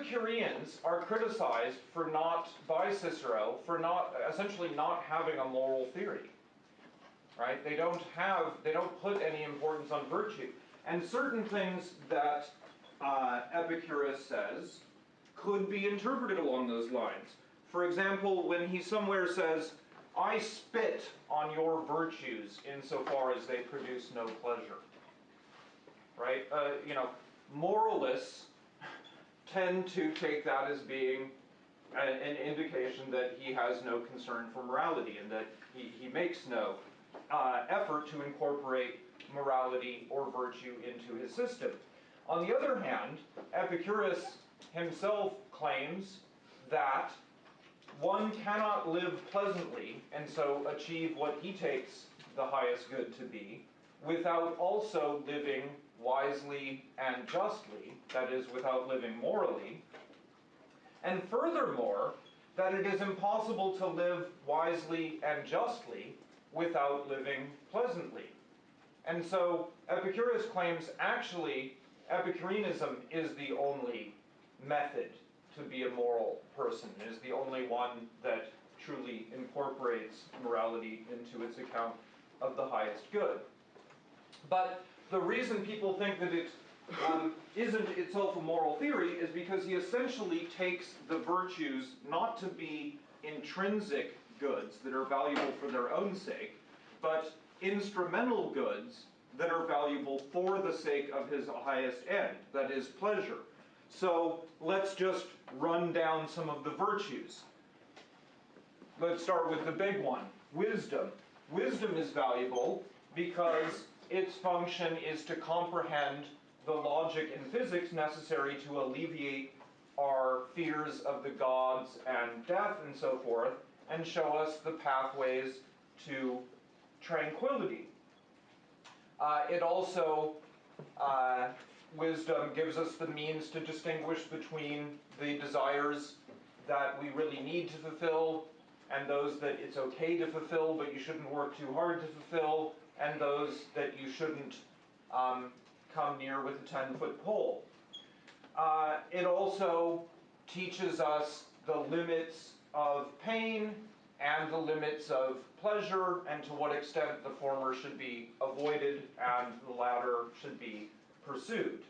Epicureans are criticized for not, by Cicero, for not, essentially not having a moral theory. Right? They don't have, they don't put any importance on virtue. And certain things that uh, Epicurus says could be interpreted along those lines. For example, when he somewhere says, I spit on your virtues insofar as they produce no pleasure. Right? Uh, you know, moralists tend to take that as being an indication that he has no concern for morality and that he, he makes no uh, effort to incorporate morality or virtue into his system. On the other hand, Epicurus himself claims that one cannot live pleasantly and so achieve what he takes the highest good to be without also living wisely and justly, that is, without living morally. And furthermore, that it is impossible to live wisely and justly without living pleasantly. And so Epicurus claims actually Epicureanism is the only method to be a moral person, is the only one that truly incorporates morality into its account of the highest good. But the reason people think that it um, isn't itself a moral theory is because he essentially takes the virtues not to be intrinsic goods that are valuable for their own sake, but instrumental goods that are valuable for the sake of his highest end, that is, pleasure. So let's just run down some of the virtues. Let's start with the big one wisdom. Wisdom is valuable because its function is to comprehend the logic and physics necessary to alleviate our fears of the gods and death and so forth, and show us the pathways to tranquility. Uh, it also, uh, wisdom gives us the means to distinguish between the desires that we really need to fulfill and those that it's okay to fulfill but you shouldn't work too hard to fulfill, and those that you shouldn't um, come near with a 10 foot pole. Uh, it also teaches us the limits of pain and the limits of pleasure and to what extent the former should be avoided and the latter should be pursued.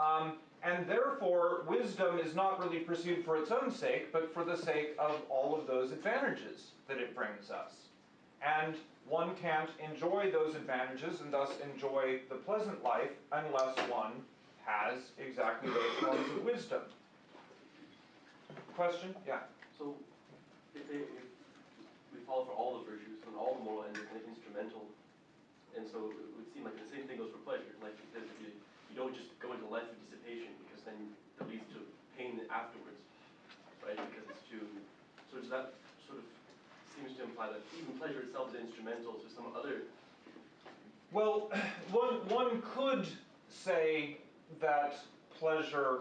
Um, and therefore, wisdom is not really pursued for its own sake, but for the sake of all of those advantages that it brings us. And one can't enjoy those advantages and thus enjoy the pleasant life unless one has exactly those forms of wisdom. Question? Yeah. So, if, they, if we follow for all the virtues and all the moral ends are kind of instrumental, and so it would seem like the same thing goes for pleasure. Like because you, you don't just go into life of dissipation because then that leads to pain afterwards, right? Because it's too. So does that sort of seems to imply that even pleasure itself is instrumental to some other. Well, one, one could say that pleasure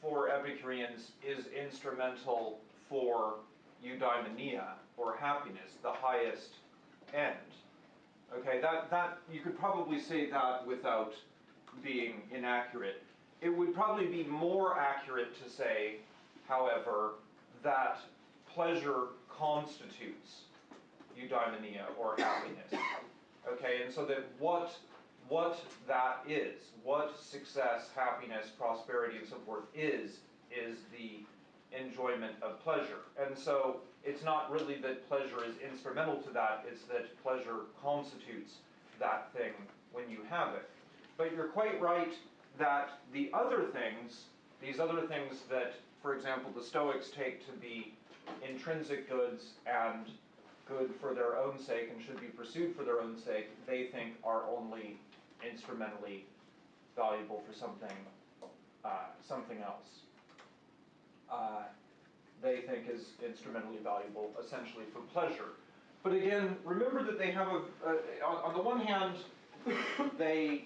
for Epicureans is instrumental for eudaimonia, or happiness, the highest end. Okay, that, that you could probably say that without being inaccurate. It would probably be more accurate to say, however, that pleasure constitutes eudaimonia or happiness. Okay, and so that what what that is, what success, happiness, prosperity, and so forth is, is the enjoyment of pleasure. And so it's not really that pleasure is instrumental to that, it's that pleasure constitutes that thing when you have it. But you're quite right that the other things, these other things that, for example, the Stoics take to be intrinsic goods and good for their own sake and should be pursued for their own sake, they think are only instrumentally valuable for something uh, something else. Uh, they think is instrumentally valuable essentially for pleasure. But again, remember that they have a, on, on the one hand, they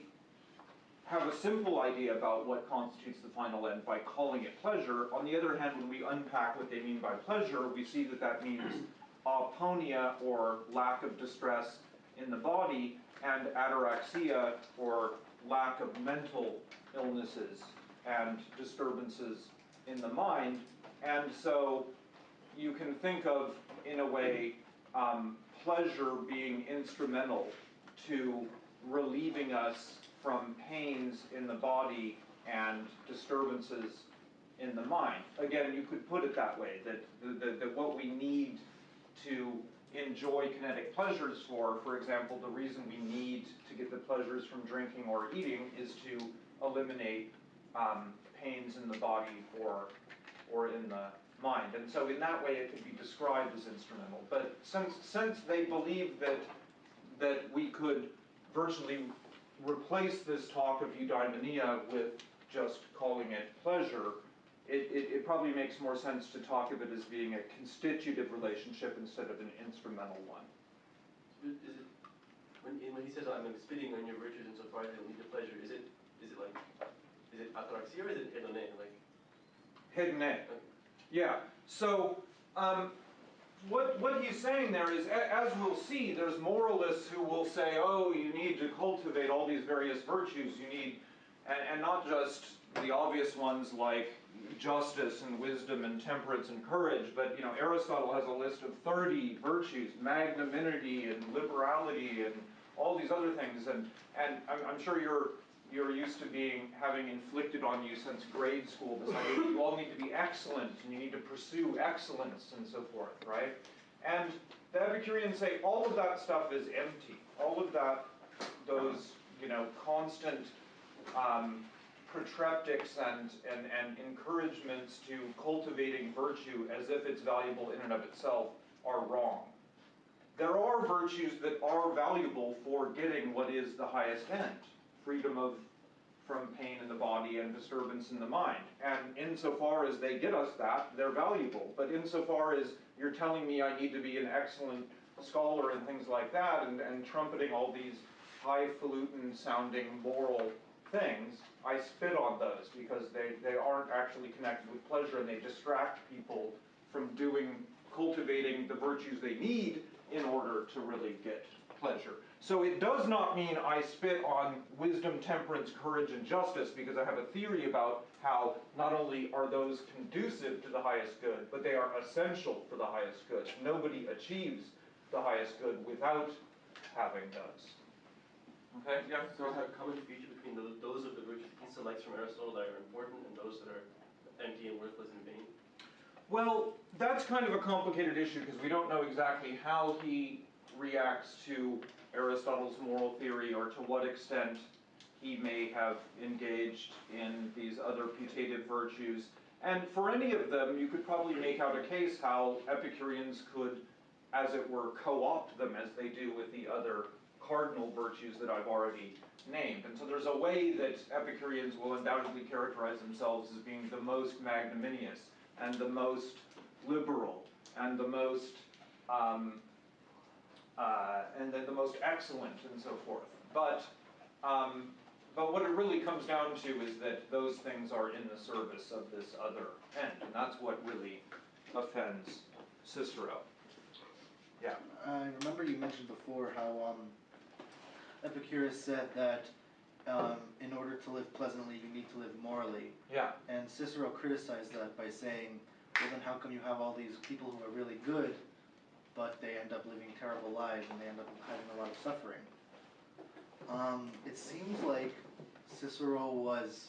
have a simple idea about what constitutes the final end by calling it pleasure. On the other hand, when we unpack what they mean by pleasure, we see that that means aponia, or lack of distress in the body, and ataraxia, or lack of mental illnesses and disturbances in the mind. And so you can think of, in a way, um, pleasure being instrumental to relieving us from pains in the body and disturbances in the mind. Again, you could put it that way, that, that, that what we need to enjoy kinetic pleasures for, for example, the reason we need to get the pleasures from drinking or eating is to eliminate um, pains in the body or, or in the mind. And so in that way, it could be described as instrumental. But since, since they believe that, that we could virtually replace this talk of eudaimonia with just calling it pleasure, it, it, it probably makes more sense to talk of it as being a constitutive relationship instead of an instrumental one. Is it, when, when he says, I'm spitting on your virtues and insofar as they lead to pleasure, is it, is it like, is it ataraxia or is it hedone, like? Hedone. Yeah, so, um, what, what he's saying there is, as we'll see, there's moralists who will say, oh, you need to cultivate all these various virtues, you need, and, and not just the obvious ones like justice and wisdom and temperance and courage, but, you know, Aristotle has a list of thirty virtues, magnanimity and liberality and all these other things, and, and I'm, I'm sure you're, you're used to being, having inflicted on you since grade school, this idea that you all need to be excellent, and you need to pursue excellence and so forth, right? And the Epicureans say all of that stuff is empty. All of that, those, you know, constant um, protreptics and, and, and encouragements to cultivating virtue as if it's valuable in and of itself are wrong. There are virtues that are valuable for getting what is the highest end freedom of from pain in the body and disturbance in the mind. And insofar as they get us that, they're valuable. But insofar as you're telling me I need to be an excellent scholar and things like that, and, and trumpeting all these highfalutin sounding moral things, I spit on those because they, they aren't actually connected with pleasure and they distract people from doing, cultivating the virtues they need in order to really get pleasure. So it does not mean I spit on wisdom, temperance, courage, and justice because I have a theory about how not only are those conducive to the highest good, but they are essential for the highest good. Nobody achieves the highest good without having those. Okay, yeah, So is there a common feature between those, those of the virtues he selects from Aristotle that are important and those that are empty and worthless and vain? Well, that's kind of a complicated issue because we don't know exactly how he reacts to Aristotle's moral theory or to what extent he may have engaged in these other putative virtues. And for any of them, you could probably make out a case how Epicureans could, as it were, co opt them as they do with the other cardinal virtues that I've already named. And so there's a way that Epicureans will undoubtedly characterize themselves as being the most magnanimous and the most liberal and the most um, uh, and then the most excellent and so forth. But um, but what it really comes down to is that those things are in the service of this other end, and that's what really offends Cicero. Yeah. I remember you mentioned before how um, Epicurus said that um, in order to live pleasantly, you need to live morally. Yeah. And Cicero criticized that by saying, well, then how come you have all these people who are really good, but they end up living terrible lives and they end up having a lot of suffering? Um, it seems like Cicero was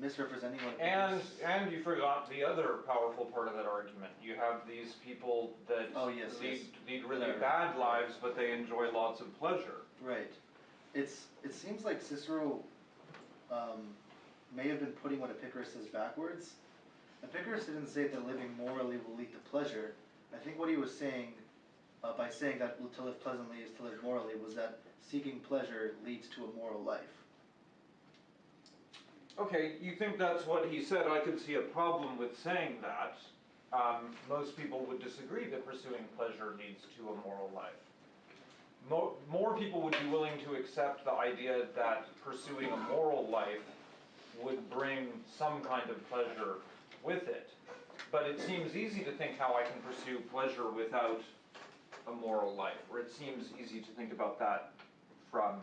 misrepresenting what And Epicurus- and you forgot the other powerful part of that argument. You have these people that Oh, yes, lead yes. lead really They're- bad lives, but they enjoy lots of pleasure. Right. It's it seems like Cicero um, may have been putting what Epicurus says backwards. Epicurus didn't say that living morally will lead to pleasure. I think what he was saying uh, by saying that to live pleasantly is to live morally was that seeking pleasure leads to a moral life. Okay, you think that's what he said, I could see a problem with saying that. Um, most people would disagree that pursuing pleasure leads to a moral life. More, more people would be willing to accept the idea that pursuing a moral life would bring some kind of pleasure with it. But it seems easy to think how I can pursue pleasure without a moral life, or it seems easy to think about that from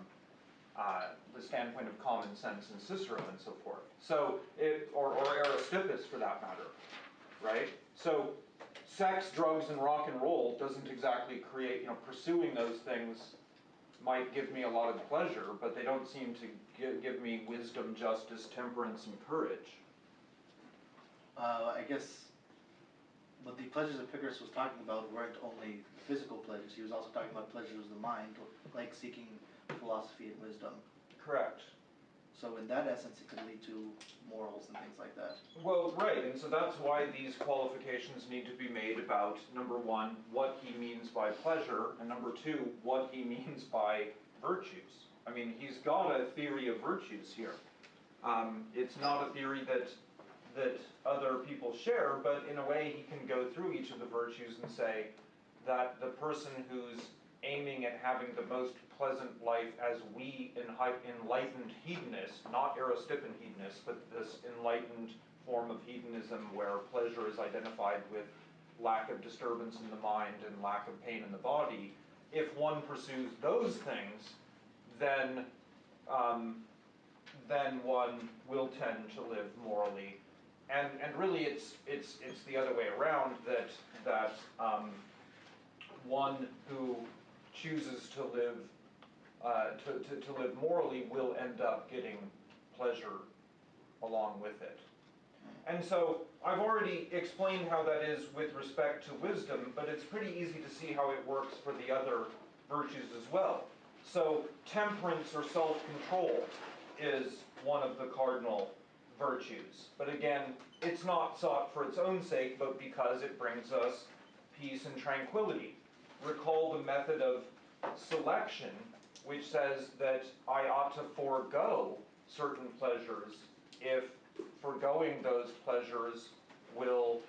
uh, the standpoint of common sense and Cicero and so forth. So, it, or, or Aristippus for that matter, right? So, sex, drugs, and rock and roll doesn't exactly create, you know, pursuing those things might give me a lot of pleasure, but they don't seem to give, give me wisdom, justice, temperance, and courage. Uh, I guess what the pleasures that Epicurus was talking about weren't only physical pleasures, he was also talking about pleasures of the mind, like seeking philosophy and wisdom. Correct. So in that essence, it could lead to morals and things like that. Well, right, and so that's why these qualifications need to be made about, number one, what he means by pleasure, and number two, what he means by virtues. I mean, he's got a theory of virtues here. Um, it's not a theory that, that other people share, but in a way, he can go through each of the virtues and say that the person who's aiming at having the most pleasant life as we enlightened hedonists, not Aristippan hedonists, but this enlightened form of hedonism where pleasure is identified with lack of disturbance in the mind and lack of pain in the body, if one pursues those things, then um, then one will tend to live morally. And and really, it's it's it's the other way around that that um, one who chooses to live uh, to, to, to live morally will end up getting pleasure along with it. And so I've already explained how that is with respect to wisdom, but it's pretty easy to see how it works for the other virtues as well. So temperance or self-control is one of the cardinal virtues. But again, it's not sought for its own sake, but because it brings us peace and tranquility. Recall the method of selection which says that I ought to forego certain pleasures if foregoing those pleasures will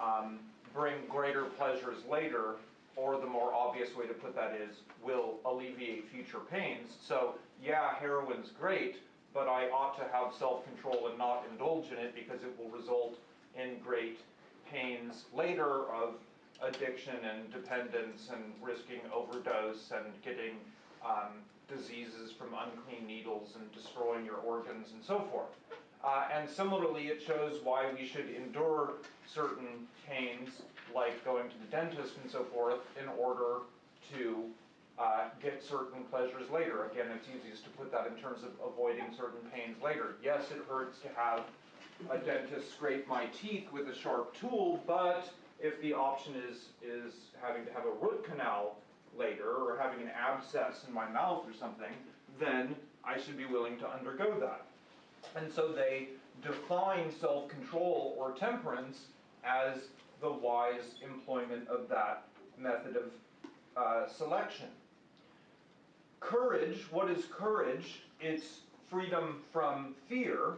um, bring greater pleasures later, or the more obvious way to put that is, will alleviate future pains. So, yeah, heroin's great, but I ought to have self control and not indulge in it because it will result in great pains later of addiction and dependence and risking overdose and getting um, diseases from unclean needles and destroying your organs and so forth. Uh, and similarly, it shows why we should endure certain pains, like going to the dentist and so forth, in order to uh, get certain pleasures later. Again, it's easiest to put that in terms of avoiding certain pains later. Yes, it hurts to have a dentist scrape my teeth with a sharp tool, but if the option is, is having to have a root canal later or having an abscess in my mouth or something, then I should be willing to undergo that. And so they define self control or temperance as the wise employment of that method of uh, selection. Courage, what is courage? It's freedom from fear,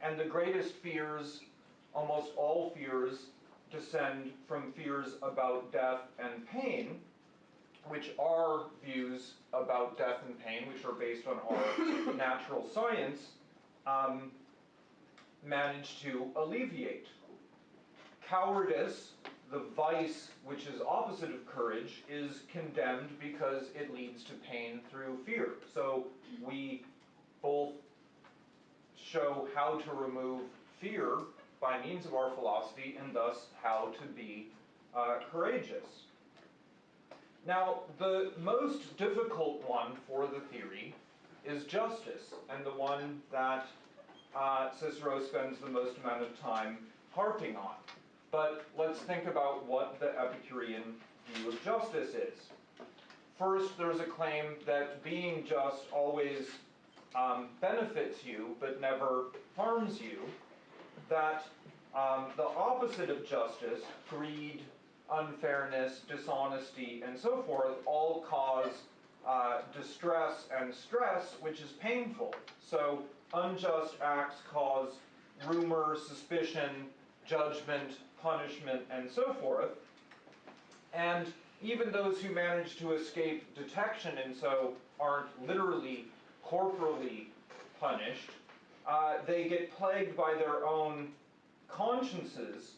and the greatest fears, almost all fears, descend from fears about death and pain which are views about death and pain, which are based on our natural science, um, manage to alleviate. Cowardice, the vice which is opposite of courage, is condemned because it leads to pain through fear. So we both show how to remove fear by means of our philosophy and thus how to be uh, courageous. Now, the most difficult one for the theory is justice, and the one that uh, Cicero spends the most amount of time harping on. But let's think about what the Epicurean view of justice is. First, there's a claim that being just always um, benefits you but never harms you. That um, the opposite of justice, greed, unfairness, dishonesty, and so forth all cause uh, distress and stress, which is painful. So, unjust acts cause rumor, suspicion, judgment, punishment, and so forth. And even those who manage to escape detection and so aren't literally corporally punished, uh, they get plagued by their own consciences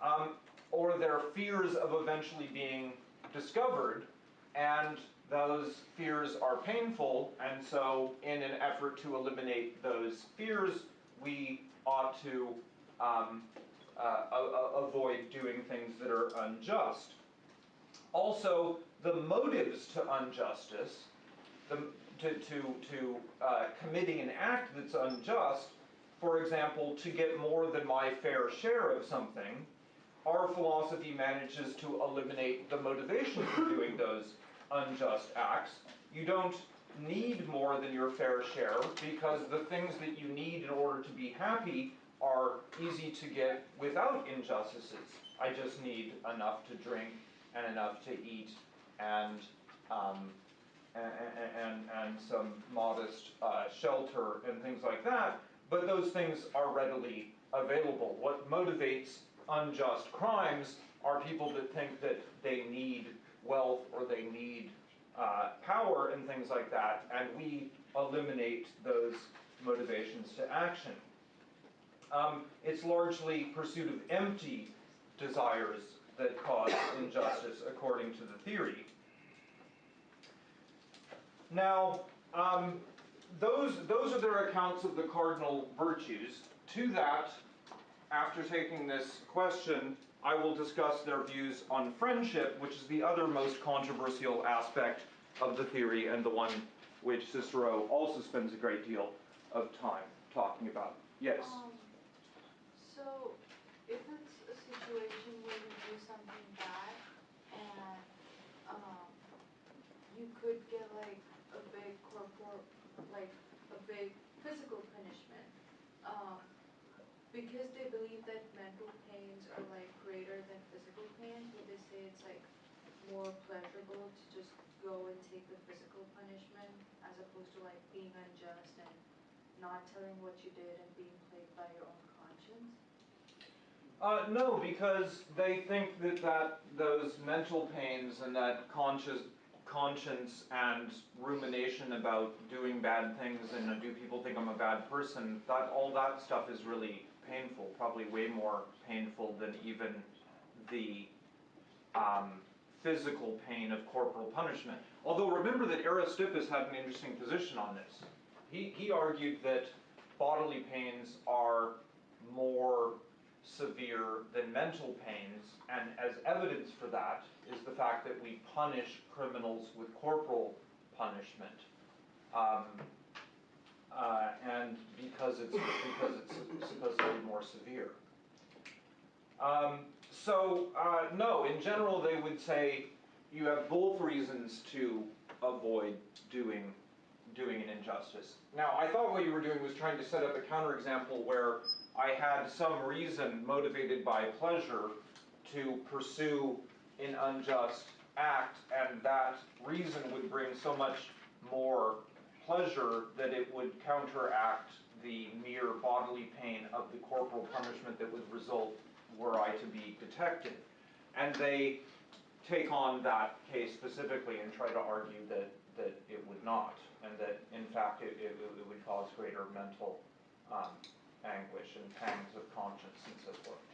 um, or their fears of eventually being discovered, and those fears are painful, and so in an effort to eliminate those fears, we ought to um, avoid doing things that are unjust. Also, the motives to injustice, the, to, to, to uh, committing an act that's unjust, for example, to get more than my fair share of something, our philosophy manages to eliminate the motivation for doing those unjust acts. You don't need more than your fair share because the things that you need in order to be happy are easy to get without injustices. I just need enough to drink and enough to eat and um, and, and, and some modest uh, shelter and things like that, but those things are readily available. What motivates unjust crimes are people that think that they need wealth or they need uh, power and things like that, and we eliminate those motivations to action. Um, it's largely pursuit of empty desires that cause injustice, according to the theory. Now, um, those, those are their accounts of the cardinal virtues. To that, after taking this question, I will discuss their views on friendship, which is the other most controversial aspect of the theory and the one which Cicero also spends a great deal of time talking about. Yes? Um, so, if it's a situation where you do something bad and, um, you could get like a big corporal, like a big physical punishment, um, because they believe that mental pains are like greater than physical pains, would they say it's like more pleasurable to just go and take the physical punishment as opposed to like being unjust and not telling what you did and being plagued by your own? Uh, no, because they think that, that those mental pains and that conscious conscience and rumination about doing bad things and do people think I'm a bad person, that all that stuff is really painful, probably way more painful than even the um, physical pain of corporal punishment. Although remember that Aristippus had an interesting position on this. He, he argued that bodily pains are more severe than mental pains, and as evidence for that is the fact that we punish criminals with corporal punishment. Um, uh, and because it's because it's supposedly more severe. Um, so uh, no, in general, they would say you have both reasons to avoid doing doing an injustice. Now, I thought what you were doing was trying to set up a counterexample where I had some reason motivated by pleasure to pursue an unjust act, and that reason would bring so much more pleasure that it would counteract the mere bodily pain of the corporal punishment that would result were I to be detected. And they take on that case specifically and try to argue that, that it would not, and that in fact it, it, it would cause greater mental um, anguish and pangs of conscience and so forth.